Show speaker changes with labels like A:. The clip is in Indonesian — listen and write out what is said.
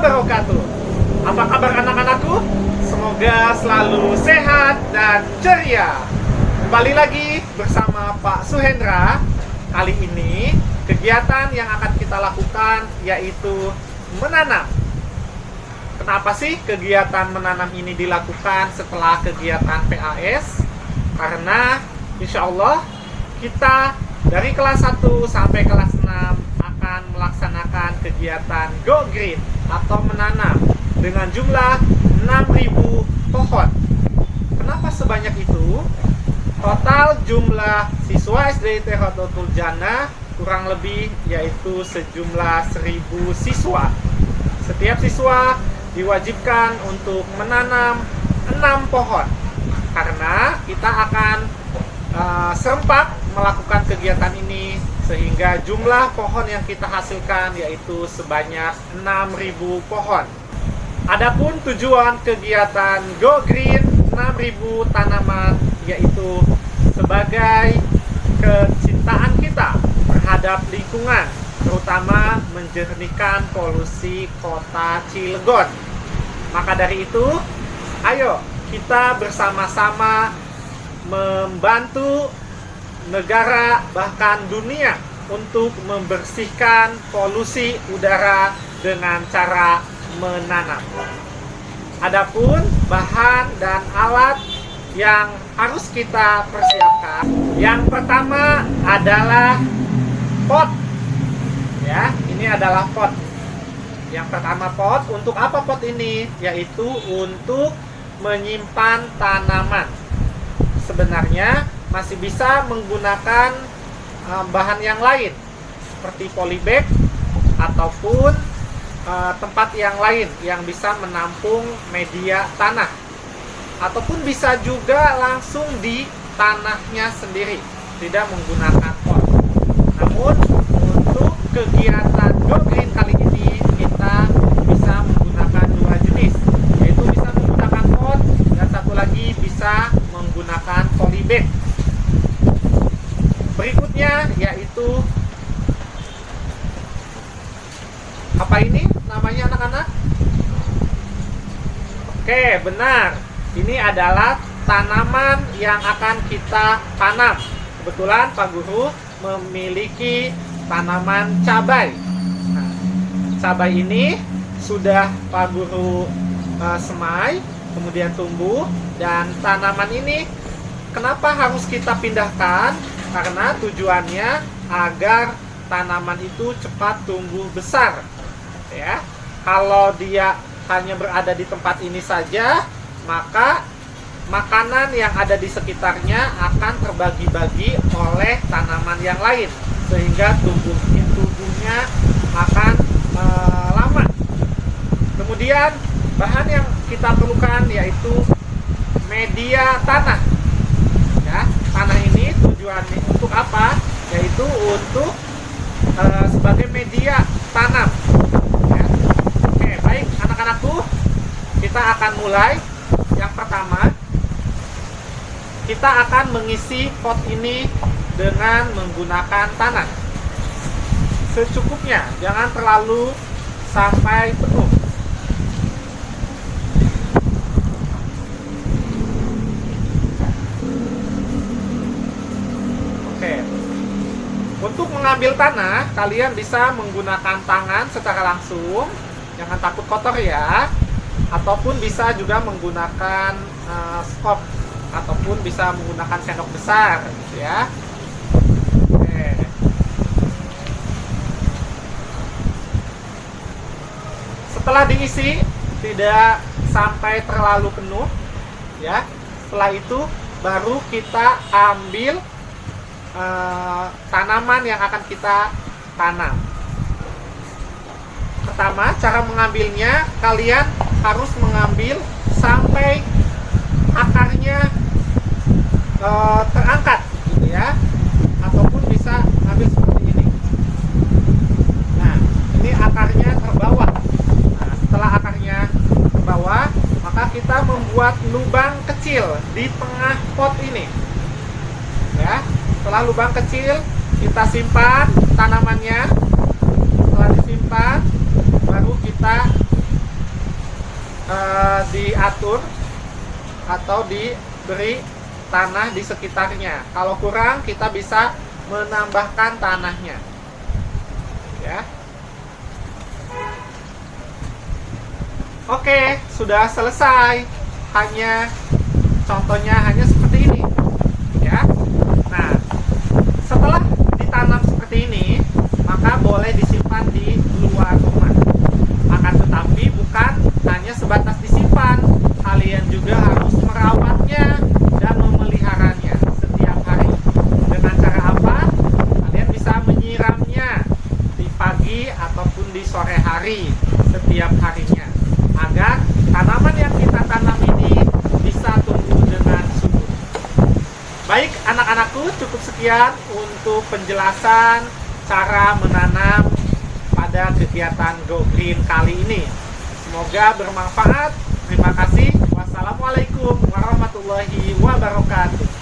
A: wabarakatuh. Apa kabar anak-anakku? Semoga selalu sehat dan ceria. Kembali lagi bersama Pak Suhendra. Kali ini kegiatan yang akan kita lakukan yaitu menanam. Kenapa sih kegiatan menanam ini dilakukan setelah kegiatan PAS? Karena insya Allah kita dari kelas 1 sampai kelas 6 akan melaksanakan kegiatan Go Green atau menanam dengan jumlah 6.000 pohon. Kenapa sebanyak itu? Total jumlah siswa SDIT Hodotul Jannah kurang lebih yaitu sejumlah 1.000 siswa. Setiap siswa diwajibkan untuk menanam 6 pohon karena kita akan uh, serempak melakukan kegiatan ini sehingga jumlah pohon yang kita hasilkan yaitu sebanyak 6.000 pohon. Adapun tujuan kegiatan Go Green 6.000 tanaman yaitu sebagai kecintaan kita terhadap lingkungan terutama menjernihkan polusi kota Cilegon. Maka dari itu, ayo kita bersama-sama membantu negara bahkan dunia untuk membersihkan polusi udara dengan cara menanam. Adapun bahan dan alat yang harus kita persiapkan, yang pertama adalah pot. Ya, ini adalah pot. Yang pertama pot, untuk apa pot ini? Yaitu untuk menyimpan tanaman. Sebenarnya masih bisa menggunakan uh, bahan yang lain seperti polybag ataupun uh, tempat yang lain yang bisa menampung media tanah. Ataupun bisa juga langsung di tanahnya sendiri tidak menggunakan pot. Namun untuk kegiatan go green kali ini kita bisa menggunakan dua jenis yaitu bisa menggunakan pot dan satu lagi bisa menggunakan polybag berikutnya yaitu apa ini namanya anak-anak? Oke benar. Ini adalah tanaman yang akan kita tanam. Kebetulan Pak Guru memiliki tanaman cabai. Nah, cabai ini sudah Pak Guru uh, semai kemudian tumbuh dan tanaman ini kenapa harus kita pindahkan karena tujuannya agar tanaman itu cepat tumbuh besar ya. Kalau dia hanya berada di tempat ini saja maka makanan yang ada di sekitarnya akan terbagi-bagi oleh tanaman yang lain sehingga tumbuh tubuhnya akan e, lama. Kemudian bahan yang kita perlukan yaitu media tanah untuk apa? Yaitu untuk e, sebagai media tanam. Ya. oke baik anak-anakku kita akan mulai. Yang pertama kita akan mengisi pot ini dengan menggunakan tanah. Secukupnya jangan terlalu sampai penuh Untuk mengambil tanah, kalian bisa menggunakan tangan secara langsung, jangan takut kotor ya. Ataupun bisa juga menggunakan uh, skop ataupun bisa menggunakan sendok besar, gitu ya. Setelah diisi, tidak sampai terlalu penuh, ya. Setelah itu baru kita ambil uh, tanaman yang akan kita tanam. Pertama, cara mengambilnya kalian harus mengambil sampai akarnya uh, terangkat, gitu ya, ataupun bisa ambil seperti ini. Nah, ini akarnya terbawah. Nah, setelah akarnya terbawah, maka kita membuat lubang kecil di tengah pot ini. Ya, setelah lubang kecil kita simpan tanamannya setelah disimpan baru kita eh, diatur atau diberi tanah di sekitarnya. Kalau kurang, kita bisa menambahkan tanahnya. Ya. Oke, sudah selesai. Hanya contohnya hanya cukup sekian untuk penjelasan cara menanam pada kegiatan Go Green kali ini. Semoga bermanfaat. Terima kasih. Wassalamualaikum warahmatullahi wabarakatuh.